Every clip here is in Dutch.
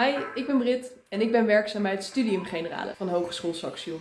Hi, ik ben Brit en ik ben werkzaam bij het Studium Generale van Hogeschool Saxion.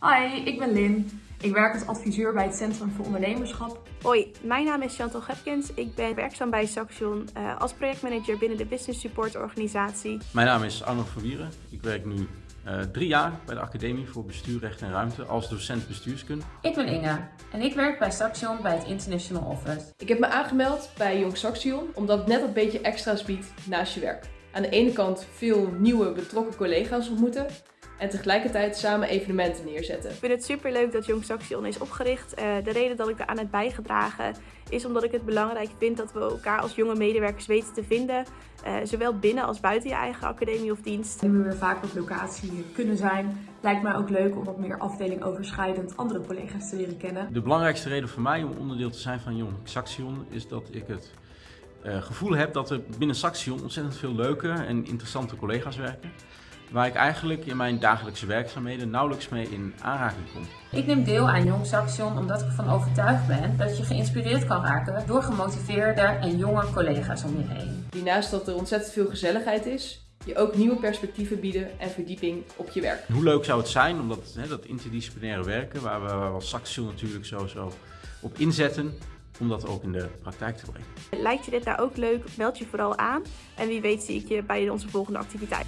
Hi, ik ben Lin. Ik werk als adviseur bij het Centrum voor Ondernemerschap. Hoi, mijn naam is Chantal Gepkins. Ik ben werkzaam bij Saxion uh, als projectmanager binnen de Business Support organisatie. Mijn naam is Arno Verwieren. Ik werk nu uh, drie jaar bij de Academie voor Bestuur, Recht en Ruimte als docent bestuurskunde. Ik ben Inge en ik werk bij Saxion bij het International Office. Ik heb me aangemeld bij Jong Saxion omdat het net een beetje extra's biedt naast je werk. Aan de ene kant veel nieuwe betrokken collega's ontmoeten en tegelijkertijd samen evenementen neerzetten. Ik vind het super leuk dat Jong Saxion is opgericht. Uh, de reden dat ik eraan heb bijgedragen is omdat ik het belangrijk vind dat we elkaar als jonge medewerkers weten te vinden. Uh, zowel binnen als buiten je eigen academie of dienst. Nu we weer vaak op locatie kunnen zijn, lijkt mij ook leuk om wat meer afdeling overschrijdend andere collega's te leren kennen. De belangrijkste reden voor mij om onderdeel te zijn van Jong Saxion is dat ik het uh, gevoel heb dat er binnen Saxion ontzettend veel leuke en interessante collega's werken waar ik eigenlijk in mijn dagelijkse werkzaamheden nauwelijks mee in aanraking kom. Ik neem deel aan Jong Saxion omdat ik ervan overtuigd ben dat je geïnspireerd kan raken door gemotiveerde en jonge collega's om je heen. Die naast dat er ontzettend veel gezelligheid is, je ook nieuwe perspectieven bieden en verdieping op je werk. Hoe leuk zou het zijn om dat, hè, dat interdisciplinaire werken, waar we, waar we als Saxion natuurlijk sowieso op inzetten, om dat ook in de praktijk te brengen. Lijkt je dit nou ook leuk? Meld je vooral aan en wie weet zie ik je bij onze volgende activiteit.